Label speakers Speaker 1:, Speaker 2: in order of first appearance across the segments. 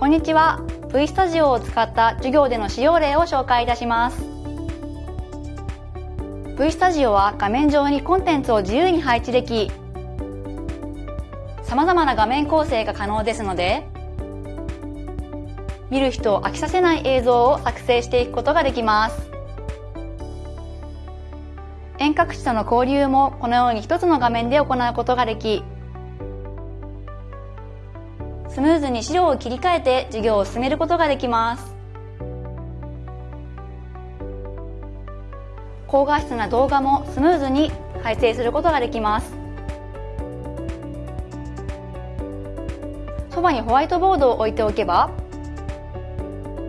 Speaker 1: こんにちは。V スタジオを使った授業での使用例を紹介いたします。V スタジオは画面上にコンテンツを自由に配置でき様々な画面構成が可能ですので見る人を飽きさせない映像を作成していくことができます。遠隔地との交流もこのように一つの画面で行うことができスムーズに資料を切り替えて授業を進めることができます。高画質な動画もスムーズに配生することができます。そばにホワイトボードを置いておけば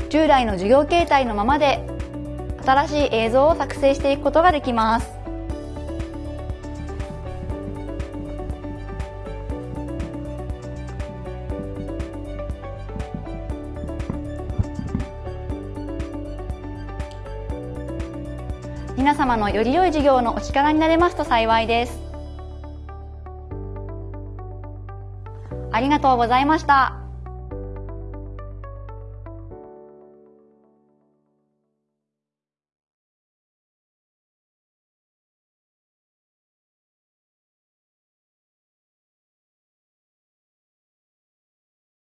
Speaker 1: 従来の授業形態のままで新しい映像を作成していくことができます。皆様のより良い事業のお力になれますと幸いです。ありがとうございました。